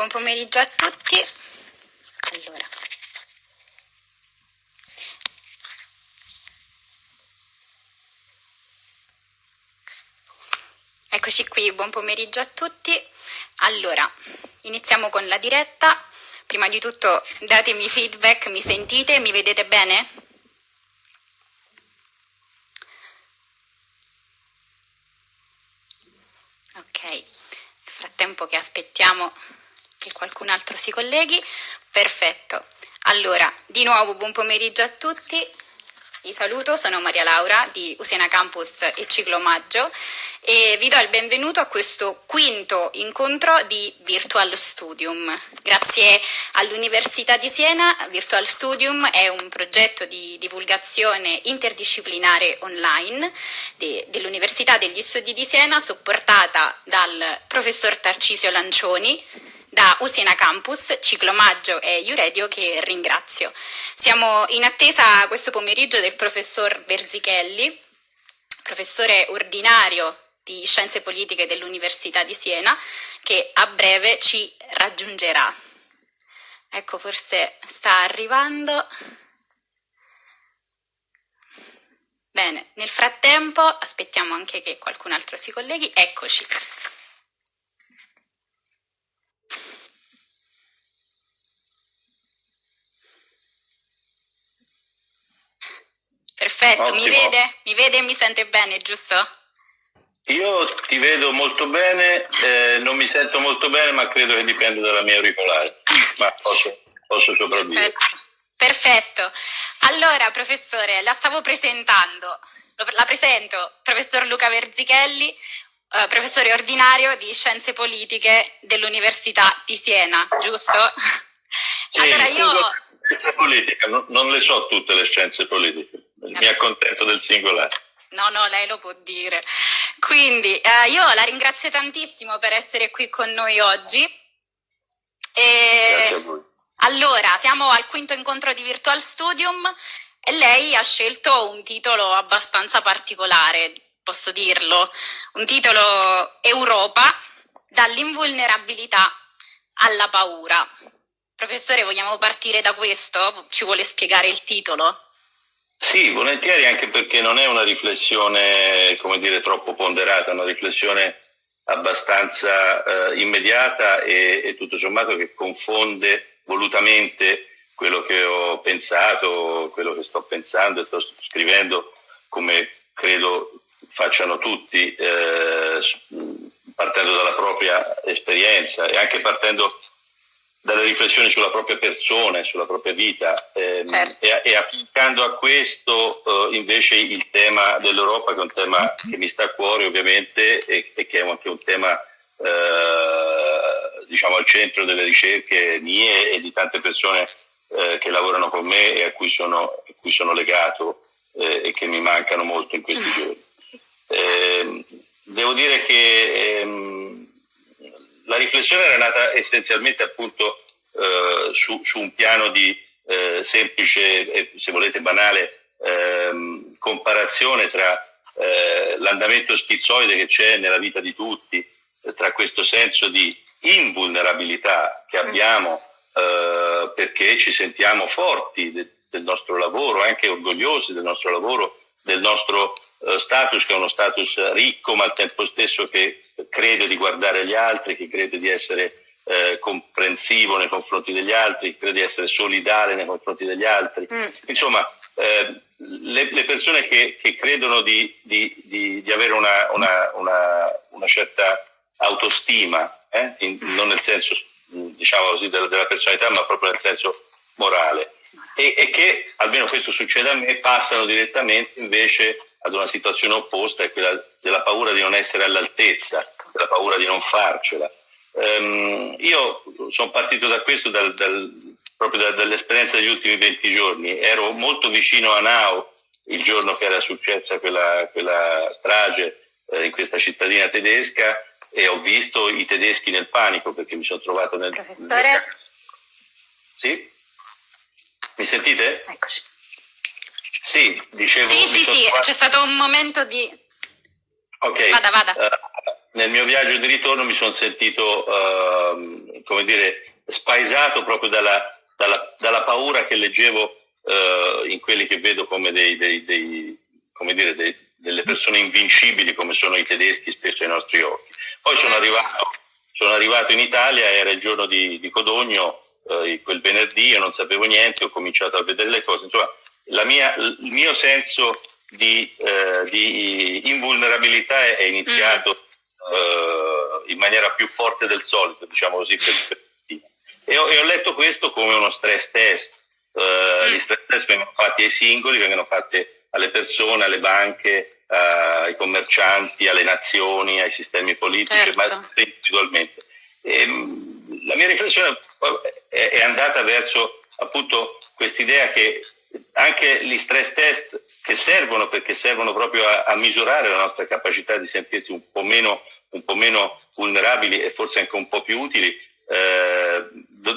Buon pomeriggio a tutti. Allora. Eccoci qui, buon pomeriggio a tutti. Allora, iniziamo con la diretta. Prima di tutto datemi feedback, mi sentite, mi vedete bene? Ok, nel frattempo che aspettiamo che qualcun altro si colleghi. Perfetto. Allora, di nuovo buon pomeriggio a tutti. Vi saluto, sono Maria Laura di Usena Campus e Ciclo Maggio e vi do il benvenuto a questo quinto incontro di Virtual Studium. Grazie all'Università di Siena, Virtual Studium è un progetto di divulgazione interdisciplinare online de, dell'Università degli Studi di Siena supportata dal professor Tarcisio Lancioni, da Usina Campus, Ciclo Maggio e Iuredio che ringrazio. Siamo in attesa questo pomeriggio del professor Berzichelli, professore ordinario di Scienze Politiche dell'Università di Siena, che a breve ci raggiungerà. Ecco, forse sta arrivando. Bene, nel frattempo aspettiamo anche che qualcun altro si colleghi. Eccoci. Perfetto, Ottimo. mi vede? Mi vede e mi sente bene, giusto? Io ti vedo molto bene, eh, non mi sento molto bene, ma credo che dipenda dalla mia auricolare. ma posso, posso sopravvivere. Perfetto. Allora, professore, la stavo presentando. La presento, professor Luca Verzichelli, eh, professore ordinario di Scienze Politiche dell'Università di Siena, giusto? Sì, allora io... Politica, non, non le so tutte le scienze politiche mi accontento del singolare. No, no, lei lo può dire. Quindi eh, io la ringrazio tantissimo per essere qui con noi oggi. E... Grazie a voi. Allora, siamo al quinto incontro di Virtual Studium e lei ha scelto un titolo abbastanza particolare, posso dirlo, un titolo Europa, dall'invulnerabilità alla paura. Professore, vogliamo partire da questo? Ci vuole spiegare il titolo? Sì, volentieri anche perché non è una riflessione, come dire, troppo ponderata, una riflessione abbastanza eh, immediata e, e, tutto sommato che confonde volutamente quello che ho pensato, quello che sto pensando e sto scrivendo, come credo facciano tutti, eh, partendo dalla propria esperienza e anche partendo dalle riflessioni sulla propria persona, sulla propria vita ehm, certo. e, e, applicando a questo uh, invece il tema dell'Europa che è un tema che mi sta a cuore ovviamente e, e che è anche un tema uh, diciamo al centro delle ricerche mie e di tante persone uh, che lavorano con me e a cui sono, a cui sono legato e che mi mancano molto in questi giorni. Ehm, devo dire che ehm, la riflessione era nata essenzialmente appunto eh, su, su, un piano di eh, semplice e se volete banale ehm, comparazione tra eh, l'andamento schizzoide che c'è nella vita di tutti, tra questo senso di invulnerabilità che mm. abbiamo eh, perché ci sentiamo forti de, del nostro lavoro, anche orgogliosi del nostro lavoro, del nostro eh, status che è uno status ricco ma al tempo stesso che crede di guardare gli altri, che crede di essere eh, comprensivo nei confronti degli altri, che crede di essere solidale nei confronti degli altri. Mm. Insomma, eh, le, le, persone che, che credono di, di, di, di avere una, una, una, una, certa autostima, eh, in, non nel senso diciamo così, della, della, personalità, ma proprio nel senso morale, e, e che, almeno questo succede a me, passano direttamente invece ad una situazione opposta, è quella della paura di non essere all'altezza, della paura di non farcela. Um, io sono partito da questo dal, dal, proprio da, dall'esperienza degli ultimi 20 giorni. Ero molto vicino a Nau il giorno che era successa quella, quella strage eh, in questa cittadina tedesca e ho visto i tedeschi nel panico perché mi sono trovato nel... Professore? Sì? Mi sentite? Eccoci. Sì, dicevo... Sì, sì, sì, trovato... c'è stato un momento di... Ok. Vada, vada. Uh, nel mio viaggio di ritorno mi sono sentito uh, come dire, spaesato proprio dalla, dalla, dalla paura che leggevo eh, in quelli che vedo come, dei, dei, dei, come dire, delle persone invincibili come sono i tedeschi spesso ai nostri occhi. Poi sono arrivato, sono arrivato in Italia, era il giorno di, di Codogno, eh, quel venerdì, io non sapevo niente, ho cominciato a vedere le cose, insomma mia, il mio senso di, eh, di invulnerabilità è, è iniziato mm. eh, in maniera più forte del solito, diciamo così, per, e, ho, e ho letto questo come uno stress test. Uh, mm. Gli stress test vengono fatti ai singoli, vengono fatti alle persone, alle banche, uh, ai commercianti, alle nazioni, ai sistemi politici, certo. ma individualmente. E, ehm, la mia riflessione è, è andata verso appunto quest'idea che anche gli stress test che servono perché servono proprio a, a misurare la nostra capacità di sentirsi un po' meno, un po meno vulnerabili e forse anche un po' più utili, eh,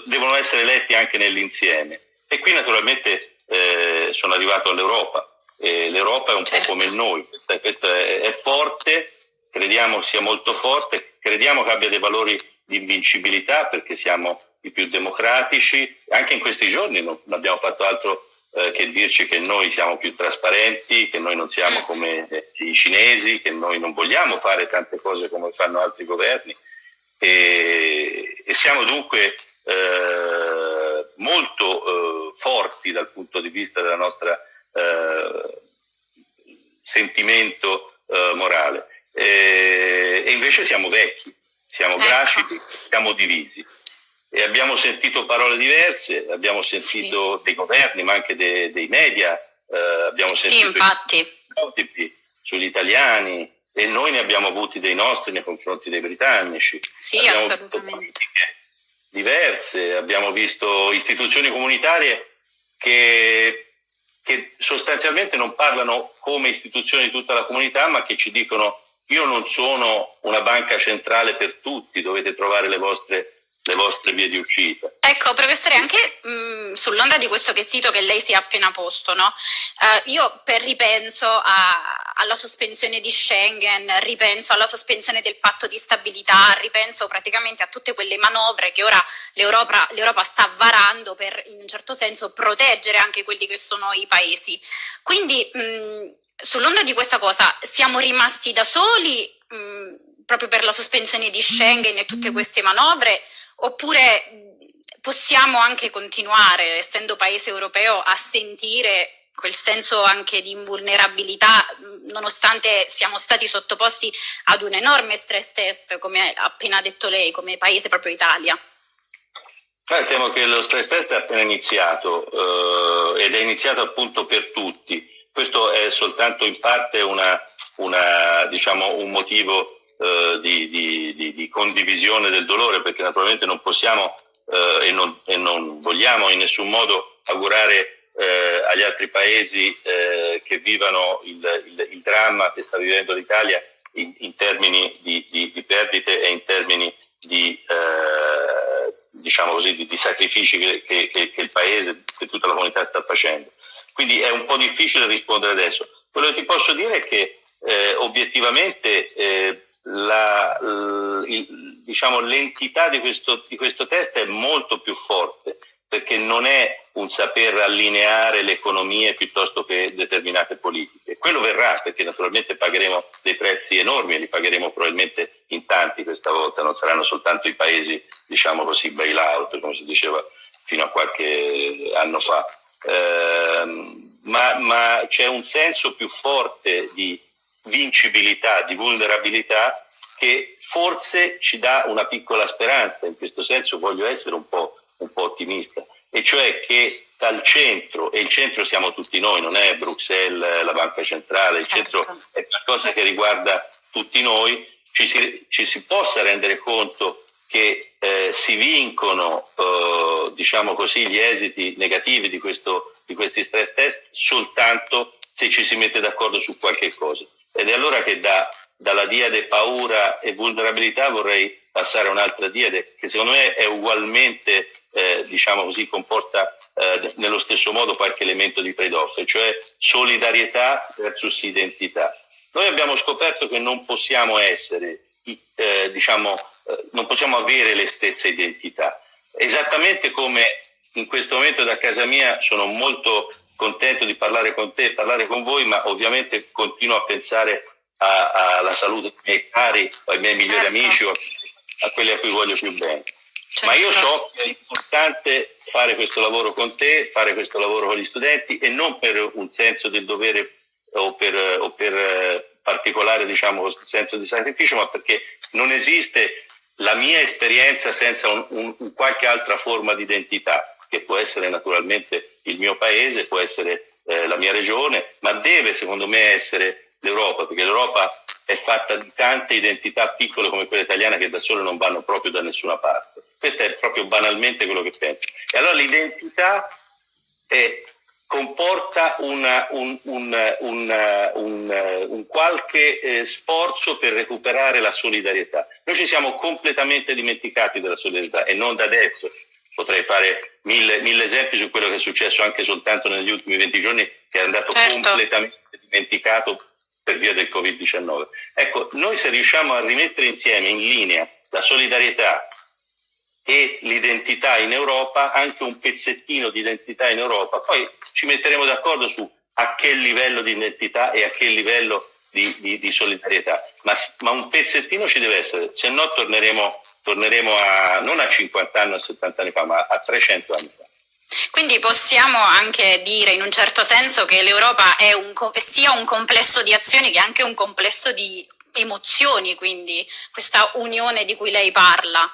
devono essere letti anche nell'insieme. E qui naturalmente eh, sono arrivato all'Europa. E L'Europa è un certo. po' come noi, questa, questa è, è forte, crediamo sia molto forte, crediamo che abbia dei valori di invincibilità perché siamo i più democratici. Anche in questi giorni non abbiamo fatto altro eh, che dirci che noi siamo più trasparenti, che noi non siamo mm. come eh, i cinesi, che noi non vogliamo fare tante cose come fanno altri governi e, e siamo dunque eh, molto eh, forti dal punto di vista del nostro eh, sentimento eh, morale e invece siamo vecchi, siamo ecco. grasciti, siamo divisi e abbiamo sentito parole diverse, abbiamo sentito sì. dei governi, ma anche dei, dei media, eh, abbiamo sentito sì, sugli italiani e noi ne abbiamo avuti dei nostri nei confronti dei britannici. Sì, abbiamo assolutamente. diverse, abbiamo visto istituzioni comunitarie che, che sostanzialmente non parlano come istituzioni di tutta la comunità, ma che ci dicono io non sono una banca centrale per tutti, dovete trovare le vostre le vostre vie di uscita. Ecco, professore, anche mh, sull'onda di questo quesito che lei si è appena posto, no? uh, io per ripenso a, alla sospensione di Schengen, ripenso alla sospensione del patto di stabilità, ripenso praticamente a tutte quelle manovre che ora l'Europa, sta varando per in un certo senso proteggere anche quelli che sono i paesi. Quindi mh, sull'onda di questa cosa siamo rimasti da soli mh, proprio per la sospensione di Schengen e tutte queste manovre oppure possiamo anche continuare, essendo paese europeo, a sentire quel senso anche di invulnerabilità, nonostante siamo stati sottoposti ad un enorme stress test, come ha appena detto lei, come paese proprio Italia. Eh, temo che lo stress test è appena iniziato eh, ed è iniziato appunto per tutti. Questo è soltanto in parte una, una, diciamo, un motivo eh, di, di, di, di, condivisione del dolore, perché naturalmente non possiamo eh, e, non, e, non, vogliamo in nessun modo augurare eh, agli altri paesi eh, che vivano il, il, il, dramma che sta vivendo l'Italia in, in termini di, perdite e in termini di, eh, diciamo così, di, sacrifici che, che, che, il paese, che tutta la comunità sta facendo. Quindi è un po' difficile rispondere adesso. Quello che ti posso dire è che eh, obiettivamente eh, diciamo, l'entità di questo, di questo test è molto più forte perché non è un saper allineare le economie piuttosto che determinate politiche. Quello verrà perché naturalmente pagheremo dei prezzi enormi e li pagheremo probabilmente in tanti questa volta, non saranno soltanto i paesi, diciamo così, bailout, come si diceva fino a qualche anno fa. Eh, ma, ma c'è un senso più forte di vincibilità, di vulnerabilità che forse ci dà una piccola speranza, in questo senso voglio essere un po', un po ottimista, e cioè che dal centro, e il centro siamo tutti noi, non è Bruxelles la banca centrale, il centro certo. è qualcosa che riguarda tutti noi, ci si, ci si possa rendere conto che eh, si vincono eh, diciamo così, gli esiti negativi di, questo, di questi stress test soltanto se ci si mette d'accordo su qualche cosa. Ed è allora che da, dalla diade paura e vulnerabilità vorrei passare a un'altra diade che secondo me è ugualmente, eh, diciamo così, comporta eh, nello stesso modo qualche elemento di trade-off, cioè solidarietà versus identità. Noi abbiamo scoperto che non possiamo essere, eh, diciamo, eh, non possiamo avere le stesse identità. Esattamente come in questo momento da casa mia sono molto contento di parlare con te, parlare con voi, ma ovviamente continuo a pensare alla salute dei miei cari, ai miei migliori certo. amici o a quelli a cui voglio più bene. Certo. Ma io so che è importante fare questo lavoro con te, fare questo lavoro con gli studenti e non per un senso del dovere o per, o per eh, particolare diciamo, senso di sacrificio, ma perché non esiste la mia esperienza senza un, un, un qualche altra forma di identità, che può essere naturalmente il mio paese, può essere eh, la mia regione, ma deve secondo me essere l'Europa, perché l'Europa è fatta di tante identità piccole come quella italiana che da sole non vanno proprio da nessuna parte. Questo è proprio banalmente quello che penso. E allora l'identità è, comporta una, un, un, un, un, qualche eh, sforzo per recuperare la solidarietà. Noi ci siamo completamente dimenticati della solidarietà e non da adesso. Potrei fare mille, mille esempi su quello che è successo anche soltanto negli ultimi 20 giorni, che è andato certo. completamente dimenticato per via del Covid-19. Ecco, noi se riusciamo a rimettere insieme in linea la solidarietà e l'identità in Europa, anche un pezzettino di identità in Europa, poi ci metteremo d'accordo su a che livello di identità e a che livello di, di, di solidarietà, ma, ma, un pezzettino ci deve essere, se no torneremo, torneremo a, non a 50 anni o 70 anni fa, ma a 300 anni fa. Quindi possiamo anche dire in un certo senso che l'Europa è un, sia un complesso di azioni che anche un complesso di emozioni, quindi questa unione di cui lei parla.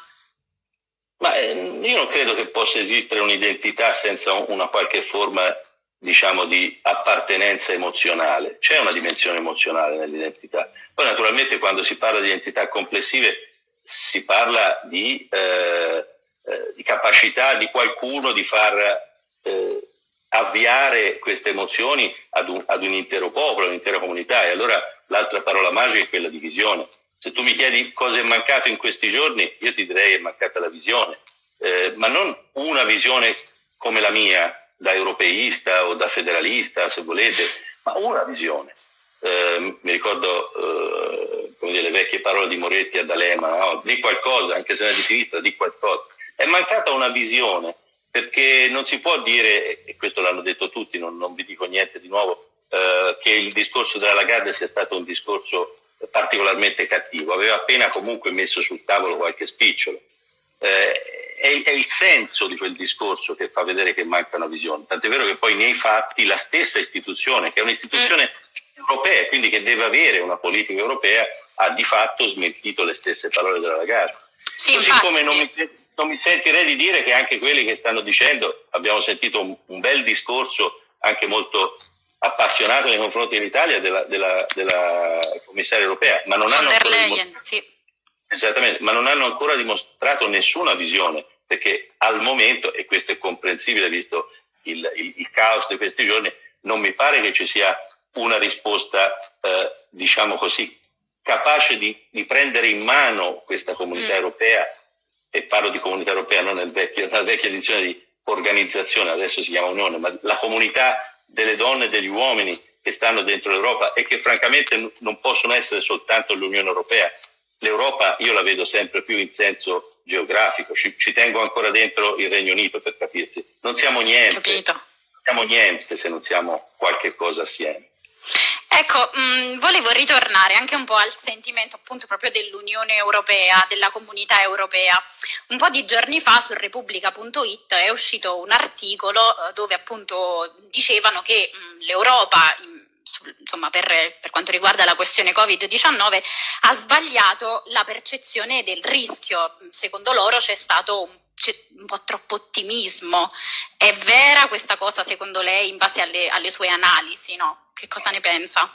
Ma eh, io non credo che possa esistere un'identità senza una qualche forma diciamo, di appartenenza emozionale. C'è una dimensione emozionale nell'identità. Poi naturalmente quando si parla di identità complessive si parla di eh, eh, di capacità di qualcuno di far eh, avviare queste emozioni ad un, ad un intero popolo, un'intera comunità. E allora l'altra parola magica è quella di visione. Se tu mi chiedi cosa è mancato in questi giorni, io ti direi è mancata la visione, eh, ma non una visione come la mia, da europeista o da federalista, se volete, ma una visione. Eh, mi ricordo eh, dire, le vecchie parole di Moretti a D'Alema, no? di qualcosa, anche se è di sinistra, di qualcosa. È mancata una visione, perché non si può dire, e questo l'hanno detto tutti, non, non vi dico niente di nuovo, eh, che il discorso della Lagarde sia stato un discorso particolarmente cattivo, aveva appena comunque messo sul tavolo qualche spicciolo. Eh, è, è, il senso di quel discorso che fa vedere che manca una visione, tant'è vero che poi nei fatti la stessa istituzione, che è un'istituzione europea, quindi che deve avere una politica europea, ha di fatto smentito le stesse parole della Lagarde. Sì, Così infatti. come non mi, non mi sentirei di dire che anche quelli che stanno dicendo, abbiamo sentito un, un bel discorso anche molto appassionato nei confronti dell'Italia della, della, della commissaria europea, ma non, hanno Leyen, sì. Esattamente, ma non hanno ancora dimostrato nessuna visione, perché al momento, e questo è comprensibile visto il, il, il caos di questi giorni, non mi pare che ci sia una risposta, eh, diciamo così, capace di, di, prendere in mano questa comunità mm. europea e parlo di comunità europea, non nel vecchio, nella vecchia edizione di organizzazione, adesso si chiama Unione, ma la comunità delle donne e degli uomini che stanno dentro l'Europa e che francamente non possono essere soltanto l'Unione Europea. L'Europa io la vedo sempre più in senso geografico, ci, ci tengo ancora dentro il Regno Unito per capirsi. Non siamo niente, Capito. non siamo niente se non siamo qualche cosa assieme. Ecco, mh, mm, volevo ritornare anche un po' al sentimento appunto proprio dell'Unione Europea, della comunità europea. Un po' di giorni fa su Repubblica.it è uscito un articolo eh, dove appunto dicevano che mm, l'Europa, insomma, per, per, quanto riguarda la questione Covid-19, ha sbagliato la percezione del rischio. Secondo loro c'è stato un c'è un po' troppo ottimismo. È vera questa cosa secondo lei in base alle, alle sue analisi? No? Che cosa ne pensa?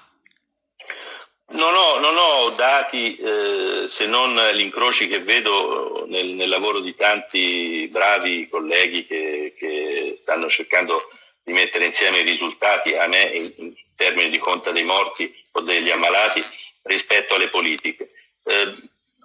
Non ho, non ho dati eh, se non gli incroci che vedo nel, nel, lavoro di tanti bravi colleghi che, che, stanno cercando di mettere insieme i risultati a me in, in termini di conta dei morti o degli ammalati rispetto alle politiche. Eh,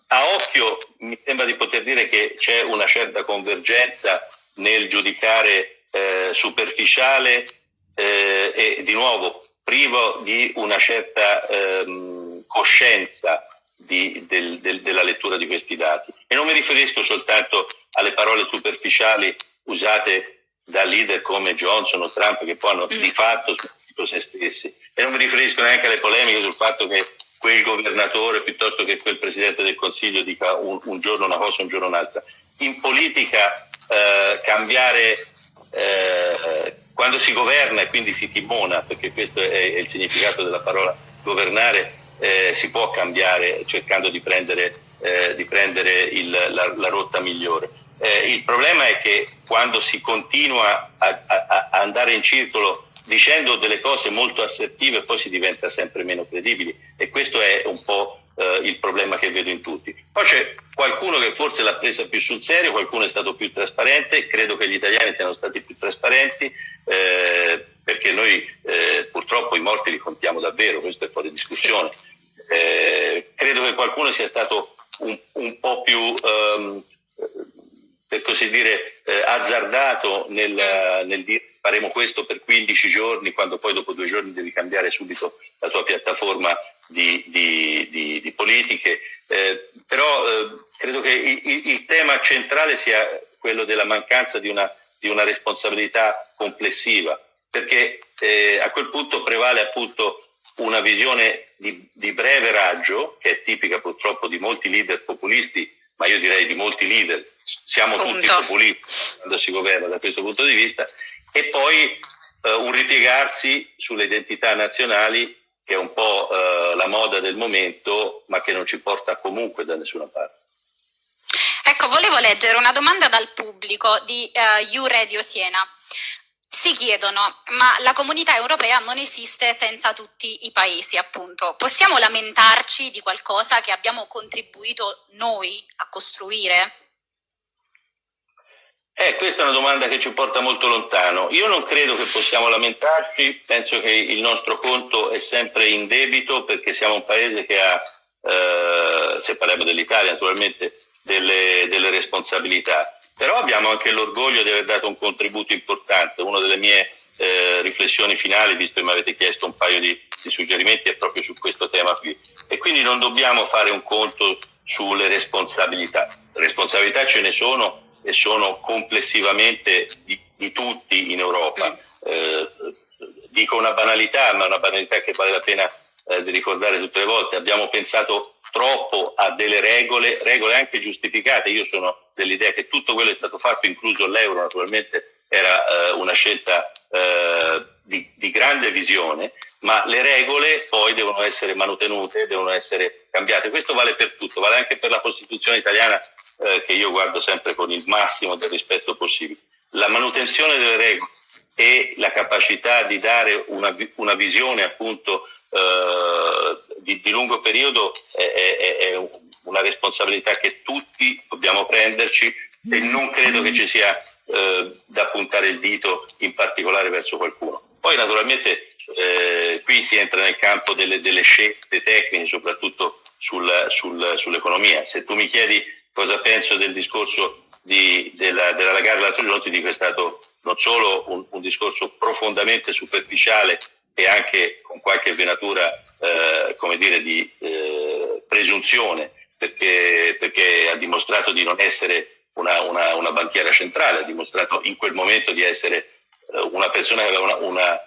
a occhio mi sembra di poter dire che c'è una certa convergenza nel giudicare eh, superficiale eh, e di nuovo privo di una certa ehm, coscienza di, del, del, della lettura di questi dati. E non mi riferisco soltanto alle parole superficiali usate da leader come Johnson o Trump che poi hanno mm. di fatto smentito se stessi. E non mi riferisco neanche alle polemiche sul fatto che quel governatore piuttosto che quel presidente del Consiglio dica un, un giorno una cosa, un giorno un'altra. In politica eh, cambiare eh, quando si governa e quindi si timona, perché questo è, il significato della parola governare, eh, si può cambiare cercando di prendere, eh, di prendere il, la, la, rotta migliore. Eh, il problema è che quando si continua a, a, a, andare in circolo dicendo delle cose molto assertive poi si diventa sempre meno credibili e questo è un po' eh, il problema che vedo in tutti. Poi c'è qualcuno che forse l'ha presa più sul serio, qualcuno è stato più trasparente, credo che gli italiani siano stati più trasparenti eh, perché noi eh, purtroppo i morti li contiamo davvero, questo è fuori discussione. Eh, credo che qualcuno sia stato un, un po' più, ehm, per così dire, eh, azzardato nel, nel, dire faremo questo per 15 giorni, quando poi dopo due giorni devi cambiare subito la tua piattaforma di, di, di, di politiche. Eh, però eh, credo che il, il, tema centrale sia quello della mancanza di una, una responsabilità complessiva, perché eh, a quel punto prevale appunto una visione di, di, breve raggio, che è tipica purtroppo di molti leader populisti, ma io direi di molti leader, siamo Punto. tutti populisti quando si governa da questo punto di vista, e poi eh, un ripiegarsi sulle identità nazionali, che è un po' eh, la moda del momento, ma che non ci porta comunque da nessuna parte. Ecco, volevo leggere una domanda dal pubblico di uh, U Radio Siena si chiedono, ma la comunità europea non esiste senza tutti i paesi, appunto. Possiamo lamentarci di qualcosa che abbiamo contribuito noi a costruire? Eh, questa è una domanda che ci porta molto lontano. Io non credo che possiamo lamentarci, penso che il nostro conto è sempre in debito perché siamo un paese che ha, eh, se parliamo dell'Italia naturalmente, delle, delle responsabilità però abbiamo anche l'orgoglio di aver dato un contributo importante. Una delle mie eh, riflessioni finali, visto che mi avete chiesto un paio di, di, suggerimenti, è proprio su questo tema qui. E quindi non dobbiamo fare un conto sulle responsabilità. Responsabilità ce ne sono e sono complessivamente di, di tutti in Europa. Eh, dico una banalità, ma una banalità che vale la pena eh, di ricordare tutte le volte. Abbiamo pensato troppo a delle regole, regole anche giustificate. Io sono dell'idea che tutto quello che è stato fatto, incluso l'euro naturalmente, era eh, una scelta eh, di, di, grande visione, ma le regole poi devono essere manutenute, devono essere cambiate. Questo vale per tutto, vale anche per la Costituzione italiana eh, che io guardo sempre con il massimo del rispetto possibile. La manutenzione delle regole e la capacità di dare una, una visione appunto eh, di, di, lungo periodo è, è, è, una responsabilità che tutti dobbiamo prenderci e non credo che ci sia eh, da puntare il dito in particolare verso qualcuno. Poi naturalmente eh, qui si entra nel campo delle, delle scelte tecniche, soprattutto sul, sul, sull'economia. Se tu mi chiedi cosa penso del discorso di, della, della Lagarde l'altro giorno, ti dico è stato non solo un, un discorso profondamente superficiale e anche con qualche venatura eh, come dire, di eh, presunzione, perché, perché, ha dimostrato di non essere una, una, una, banchiera centrale, ha dimostrato in quel momento di essere eh, una persona che aveva una,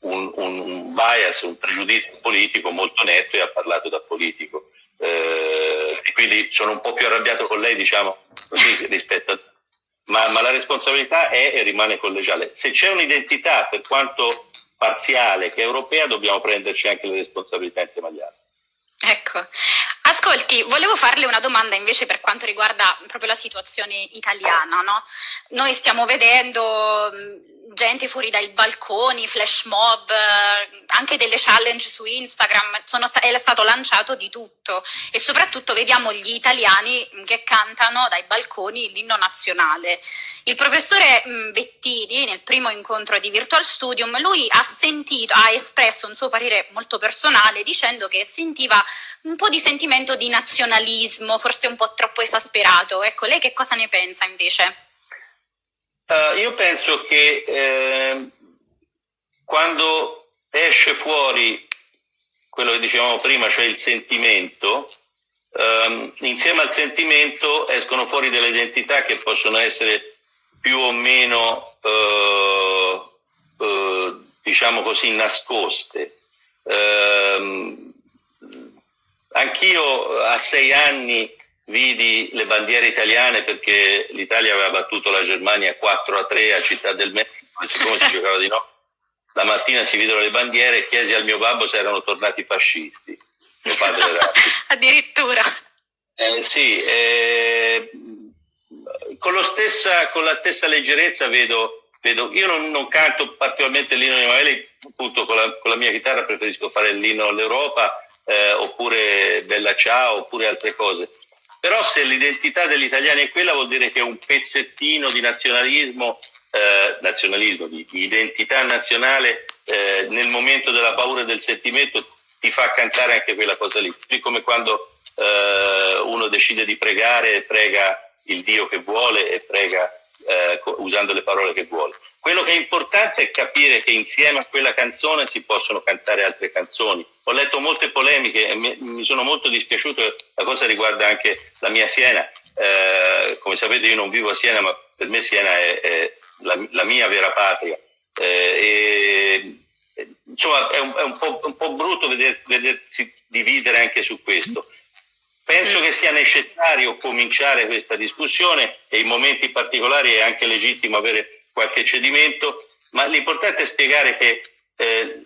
un, un, bias, un pregiudizio politico molto netto e ha parlato da politico. Eh, e quindi sono un po' più arrabbiato con lei, diciamo, rispetto a... Ma, ma la responsabilità è e rimane collegiale. Se c'è un'identità, per quanto parziale che europea, dobbiamo prenderci anche le responsabilità insieme agli altri. Ecco, ascolti, volevo farle una domanda invece per quanto riguarda proprio la situazione italiana, no? Noi stiamo vedendo gente fuori dai balconi, flash mob, eh, anche delle challenge su Instagram, sono, è stato lanciato di tutto e soprattutto vediamo gli italiani che cantano dai balconi l'inno nazionale. Il professore Bettini nel primo incontro di Virtual Studium, lui ha sentito, ha espresso un suo parere molto personale dicendo che sentiva un po' di sentimento di nazionalismo, forse un po' troppo esasperato. Ecco, lei che cosa ne pensa invece? Uh, io penso che eh, quando esce fuori quello che dicevamo prima, cioè il sentimento, ehm, insieme al sentimento escono fuori delle identità che possono essere più o meno, eh, eh, diciamo così, nascoste. Ehm, anch'io a sei anni vidi le bandiere italiane perché l'Italia aveva battuto la Germania 4 a 3 a Città del Messico e siccome si giocava di no, la mattina si videro le bandiere e chiesi al mio babbo se erano tornati fascisti. Mio padre era... Addirittura. Eh, sì, eh, con, stessa, con, la stessa leggerezza vedo, vedo io non, non, canto particolarmente l'inno di Emanuele, appunto con la, con la, mia chitarra preferisco fare l'inno all'Europa eh, oppure Bella Ciao oppure altre cose. Però se l'identità degli italiani è quella vuol dire che un pezzettino di nazionalismo, eh, nazionalismo di, identità nazionale eh, nel momento della paura e del sentimento ti fa cantare anche quella cosa lì. Così come quando eh, uno decide di pregare prega il Dio che vuole e prega eh, usando le parole che vuole. Quello che è importante è capire che insieme a quella canzone si possono cantare altre canzoni. Ho letto molte polemiche e mi, sono molto dispiaciuto, la cosa riguarda anche la mia Siena. Eh, come sapete io non vivo a Siena, ma per me Siena è, è la, la, mia vera patria. Eh, e, insomma è, un, è un, po', un, po', brutto veder, vedersi dividere anche su questo. Penso che sia necessario cominciare questa discussione e in momenti particolari è anche legittimo avere qualche cedimento, ma l'importante è spiegare che eh,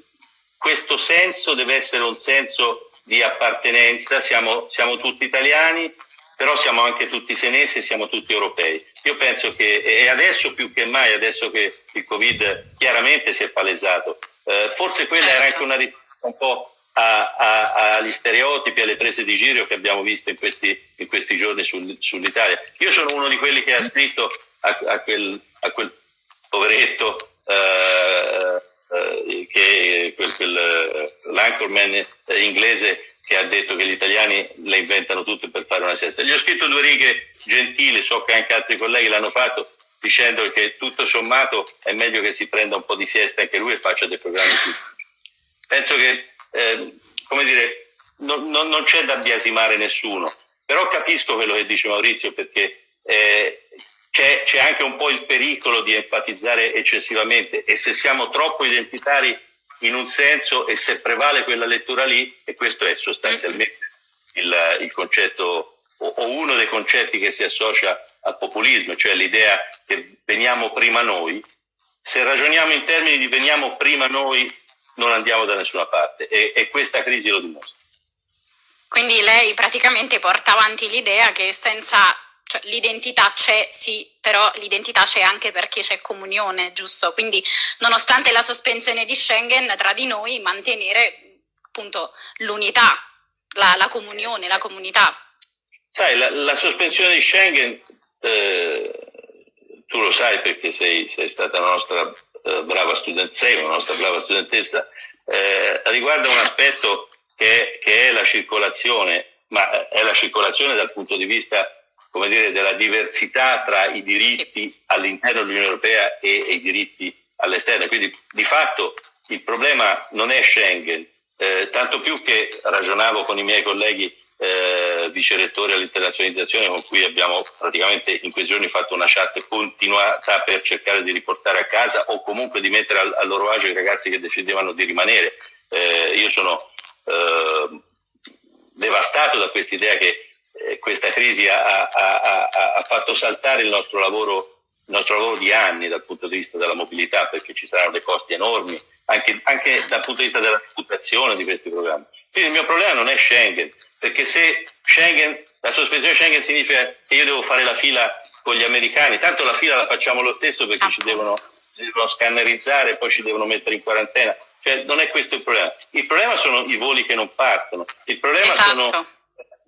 questo senso deve essere un senso di appartenenza, siamo, siamo tutti italiani, però siamo anche tutti senesi e siamo tutti europei. Io penso che, e adesso più che mai, adesso che il Covid chiaramente si è palesato, eh, forse quella era anche una risposta un po' a, a, agli stereotipi, alle prese di giro che abbiamo visto in questi, in questi giorni sul, sull'Italia. Io sono uno di quelli che ha scritto a, a quel, quel poveretto eh, eh, che eh, l'anchorman inglese che ha detto che gli italiani le inventano tutte per fare una siesta. Gli ho scritto due righe gentili, so che anche altri colleghi l'hanno fatto, dicendo che tutto sommato è meglio che si prenda un po' di siesta anche lui e faccia dei programmi più. Penso che, eh, come dire, non, non, non, c'è da biasimare nessuno, però capisco quello che dice Maurizio perché eh, c'è, c'è anche un po' il pericolo di enfatizzare eccessivamente e se siamo troppo identitari in un senso e se prevale quella lettura lì, e questo è sostanzialmente il, il concetto o, o, uno dei concetti che si associa al populismo, cioè l'idea che veniamo prima noi, se ragioniamo in termini di veniamo prima noi non andiamo da nessuna parte e, e questa crisi lo dimostra. Quindi lei praticamente porta avanti l'idea che senza cioè, l'identità c'è, sì, però l'identità c'è anche perché c'è comunione, giusto? Quindi, nonostante la sospensione di Schengen, tra di noi mantenere appunto l'unità, la, la comunione, la comunità. Sai, la, la sospensione di Schengen, eh, tu lo sai perché sei, sei stata una nostra eh, brava studentessa, una nostra brava studentessa, eh, riguarda un aspetto che, che è la circolazione, ma è la circolazione dal punto di vista come dire, della diversità tra i diritti sì. all'interno dell'Unione Europea e, e, i diritti all'esterno. Quindi di fatto il problema non è Schengen, eh, tanto più che ragionavo con i miei colleghi eh, vice rettori all'internazionalizzazione con cui abbiamo praticamente in quei giorni fatto una chat continuata per cercare di riportare a casa o comunque di mettere al, al loro agio i ragazzi che decidevano di rimanere. Eh, io sono eh, devastato da questa idea che eh, questa crisi ha, ha, ha, ha, fatto saltare il nostro, lavoro, il nostro lavoro di anni dal punto di vista della mobilità, perché ci saranno dei costi enormi, anche, anche dal punto di vista della reputazione di questi programmi. Quindi il mio problema non è Schengen, perché se Schengen, la sospensione Schengen significa che io devo fare la fila con gli americani, tanto la fila la facciamo lo stesso perché ci devono, ci devono scannerizzare e poi ci devono mettere in quarantena. Cioè, non è questo il problema. Il problema sono i voli che non partono. Il problema esatto. sono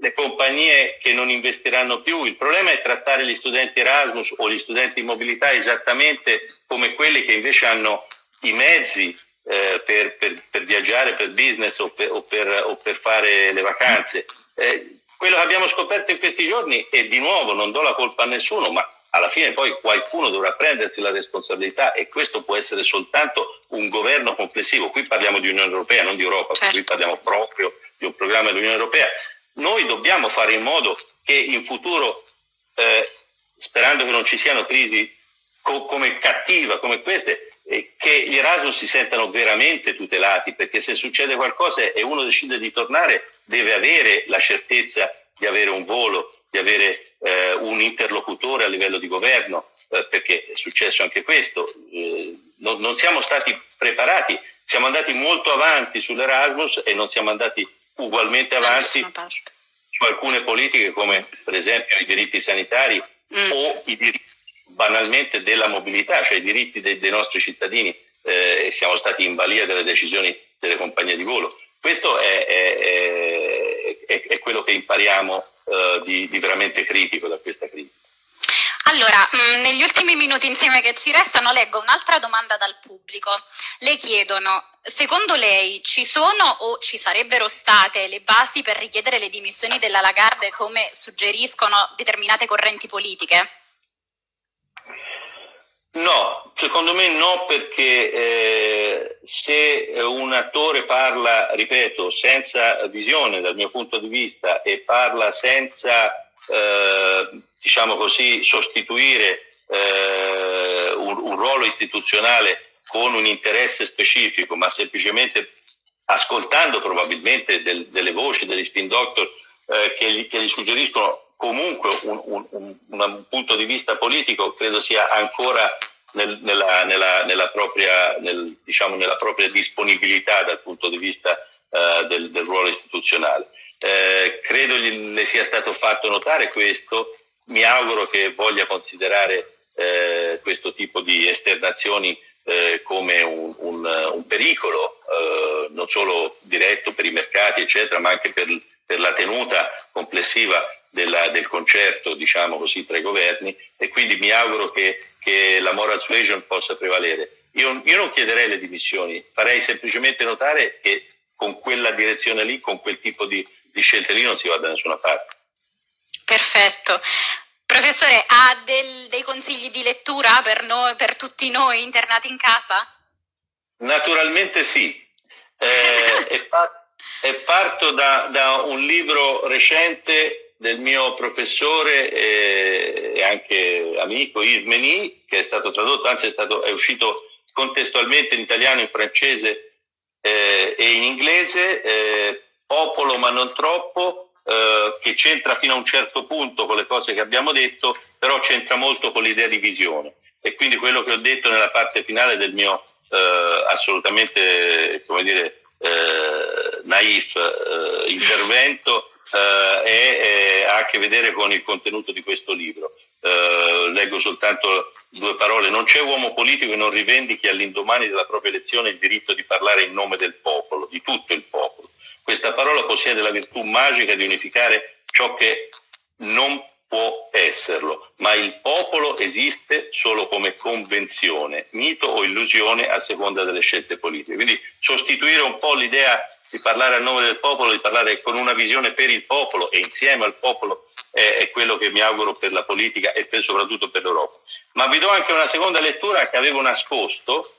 le compagnie che non investiranno più. Il problema è trattare gli studenti Erasmus o gli studenti in mobilità esattamente come quelli che invece hanno i mezzi eh, per, per, per, viaggiare, per business o per, o o per fare le vacanze. Eh, quello che abbiamo scoperto in questi giorni, e di nuovo non do la colpa a nessuno, ma alla fine poi qualcuno dovrà prendersi la responsabilità e questo può essere soltanto un governo complessivo. Qui parliamo di Unione Europea, non di Europa, certo. qui parliamo proprio di un programma dell'Unione Europea noi dobbiamo fare in modo che in futuro, eh, sperando che non ci siano crisi co come cattiva, come queste, eh, che gli Erasmus si sentano veramente tutelati, perché se succede qualcosa e uno decide di tornare, deve avere la certezza di avere un volo, di avere eh, un interlocutore a livello di governo, eh, perché è successo anche questo. Eh, non, non siamo stati preparati, siamo andati molto avanti sull'Erasmus e non siamo andati ugualmente avanti su alcune politiche come per esempio i diritti sanitari mm. o i diritti banalmente della mobilità, cioè i diritti dei, dei nostri cittadini. Eh, siamo stati in balia delle decisioni delle compagnie di volo. Questo è, è, è, è quello che impariamo eh, di, di veramente critico da questa crisi. Allora, mm, negli ultimi minuti insieme che ci restano leggo un'altra domanda dal pubblico. Le chiedono, secondo lei ci sono o ci sarebbero state le basi per richiedere le dimissioni della Lagarde come suggeriscono determinate correnti politiche? No, secondo me no perché eh, se un attore parla, ripeto, senza visione dal mio punto di vista e parla senza eh, diciamo così, sostituire eh, un, un, ruolo istituzionale con un interesse specifico, ma semplicemente ascoltando probabilmente del, delle voci degli spin doctor eh, che, gli, che, gli, suggeriscono comunque un, un, un, punto di vista politico, credo sia ancora nel, nella, nella, nella, propria, nel, diciamo, nella, propria, disponibilità dal punto di vista eh, del, del, ruolo istituzionale. Eh, credo gli, le sia stato fatto notare questo mi auguro che voglia considerare eh, questo tipo di esternazioni eh, come un, un, un pericolo, eh, non solo diretto per i mercati, eccetera, ma anche per, per la tenuta complessiva della, del concerto, diciamo così, tra i governi e quindi mi auguro che, che la moral suasion possa prevalere. Io, io non chiederei le dimissioni, farei semplicemente notare che con quella direzione lì, con quel tipo di, di scelte lì non si va da nessuna parte. Perfetto. Professore, ha del, dei consigli di lettura per, noi, per tutti noi internati in casa? Naturalmente sì. Eh, e, par e, parto da, da, un libro recente del mio professore e, e anche amico Ismeni, che è stato tradotto, anzi è, stato, è uscito contestualmente in italiano, in francese eh, e in inglese, eh, Popolo ma non troppo, eh, che c'entra fino a un certo punto con le cose che abbiamo detto, però c'entra molto con l'idea di visione. E quindi quello che ho detto nella parte finale del mio eh, assolutamente, come dire, eh, naif eh, intervento eh, è, ha a che vedere con il contenuto di questo libro. leggo soltanto due parole. Non c'è uomo politico che non rivendichi all'indomani della propria elezione il diritto di parlare in nome del popolo, di tutto il popolo questa parola possiede la virtù magica di unificare ciò che non può esserlo, ma il popolo esiste solo come convenzione, mito o illusione a seconda delle scelte politiche. Quindi sostituire un po' l'idea di parlare a nome del popolo, di parlare con una visione per il popolo e insieme al popolo è, è quello che mi auguro per la politica e per, soprattutto per l'Europa. Ma vi do anche una seconda lettura che avevo nascosto,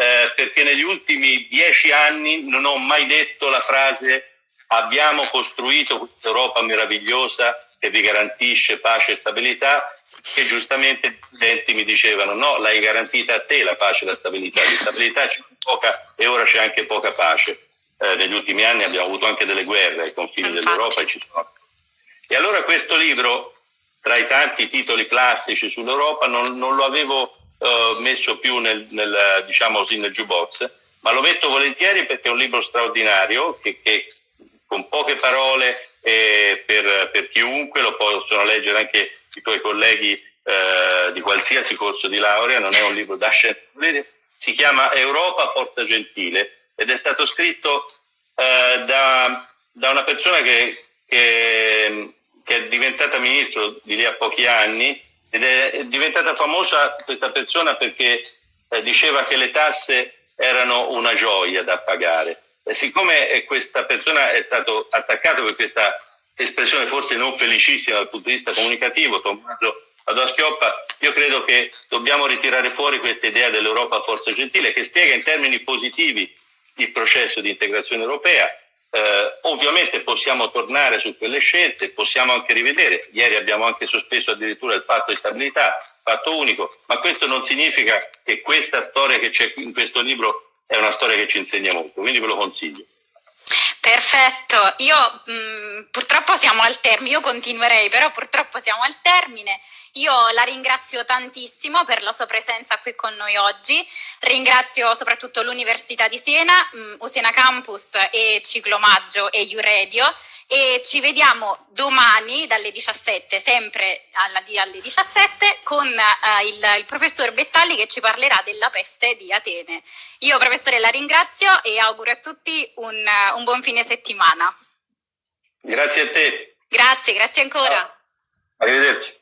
eh, perché negli ultimi dieci anni non ho mai detto la frase abbiamo costruito questa Europa meravigliosa che vi garantisce pace e stabilità, che giustamente i studenti mi dicevano no, l'hai garantita a te la pace e la stabilità, di stabilità c'è poca e ora c'è anche poca pace. Eh, negli ultimi anni abbiamo avuto anche delle guerre ai confini dell'Europa e ci sono. E allora questo libro, tra i tanti titoli classici sull'Europa, non, non lo avevo eh, messo più nel, nel, diciamo così, nel jukebox, ma lo metto volentieri perché è un libro straordinario che, che con poche parole eh, per, per, chiunque lo possono leggere anche i tuoi colleghi eh, di qualsiasi corso di laurea, non è un libro da scienze, si chiama Europa Porta Gentile ed è stato scritto eh, da, da, una persona che, che, che è diventata ministro di lì a pochi anni ed è diventata famosa questa persona perché eh, diceva che le tasse erano una gioia da pagare. E siccome questa persona è stato attaccato per questa espressione forse non felicissima dal punto di vista comunicativo, Tommaso Adoschioppa, io credo che dobbiamo ritirare fuori questa idea dell'Europa forza gentile che spiega in termini positivi il processo di integrazione europea Eh, ovviamente possiamo tornare su quelle scelte, possiamo anche rivedere. Ieri abbiamo anche sospeso addirittura il patto di stabilità, fatto unico, ma questo non significa che questa storia che c'è in questo libro è una storia che ci insegna molto, quindi ve lo consiglio. Perfetto, io mh, mm, purtroppo siamo al termine, io continuerei, però purtroppo siamo al termine. Io la ringrazio tantissimo per la sua presenza qui con noi oggi, ringrazio soprattutto l'Università di Siena, mh, Usena Campus e Ciclomaggio e Uredio e ci vediamo domani dalle 17, sempre alla, alle 17, con uh, il, il professor Bettalli che ci parlerà della peste di Atene. Io professore la ringrazio e auguro a tutti un, un buon fine settimana. Grazie a te. Grazie, grazie ancora. Arrivederci.